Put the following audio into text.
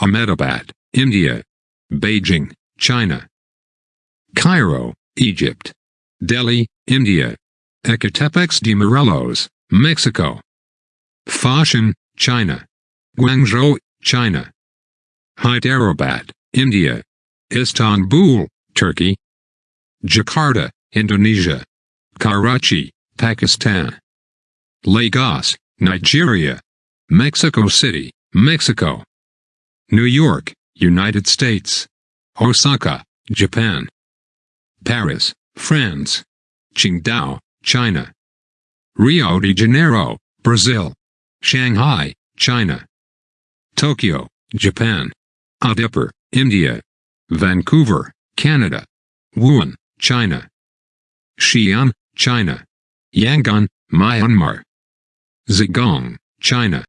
Ahmedabad, India. Beijing, China. Cairo, Egypt. Delhi, India. Ecatepec de Morelos, Mexico. Foshan, China. Guangzhou, China. Hyderabad, India. Istanbul, Turkey. Jakarta, Indonesia. Karachi, Pakistan. Lagos, Nigeria. Mexico City, Mexico. New York, United States. Osaka, Japan. Paris, France. Qingdao, China. Rio de Janeiro, Brazil. Shanghai, China. Tokyo, Japan. Udaipur, India. Vancouver, Canada. Wuhan, China. Xi'an, China. Yangon, Myanmar. Zhejiang, China.